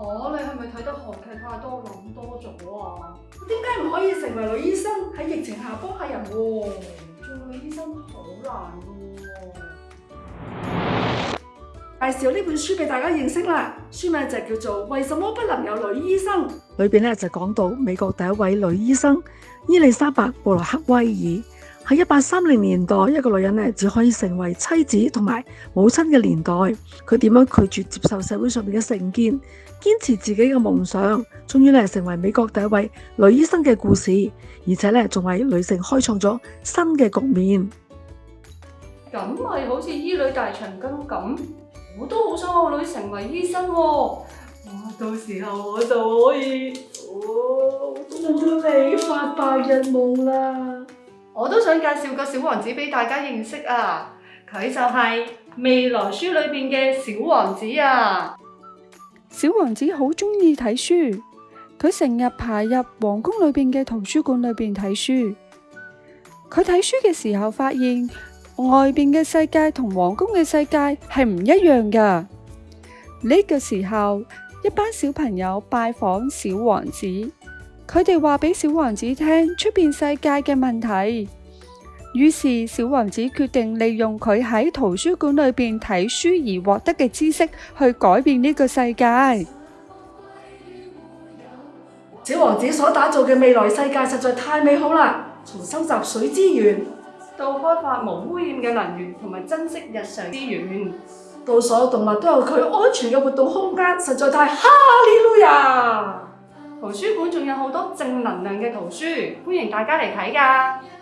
哦，你系咪睇得韩剧太多谂多咗啊？點点解唔可以成为女医生喺疫情下帮下人喎？做女医生好难喎！介绍呢本书俾大家认识啦，书名就叫做《为什么不能有女医生》。里边咧就讲到美国第一位女医生伊丽莎白·布洛克威尔。喺一八三零年代，一个女人咧只可以成为妻子同埋母亲嘅年代，佢点样拒绝接受社会上面嘅成见，坚持自己嘅梦想，终于咧成为美国第一位女医生嘅故事，而且咧仲为女性开创咗新嘅局面。咁咪好似医女大长今咁，我都好想我女成为医生，我到时候我就可以，我到你发白日梦啦。我都想介绍个小王子俾大家认识啊！佢就系未来书里边嘅小王子啊！小王子好中意睇书，佢成日爬入皇宫里边嘅图书馆里边睇书。佢睇书嘅时候，发现外边嘅世界同皇宫嘅世界系唔一样噶。呢个时候，一班小朋友拜访小王子。佢哋话俾小王子听出边世界嘅问题，于是小王子决定利用佢喺图书馆里边睇书而获得嘅知识去改变呢个世界。小王子所打造嘅未来世界实在太美好啦！从收集水资源到开发无污染嘅能源，同埋珍惜日常资源，到所有动物都有佢安全嘅活动空间，实在太哈利路亚！圖書館仲有好多正能量嘅圖書，歡迎大家嚟睇㗎。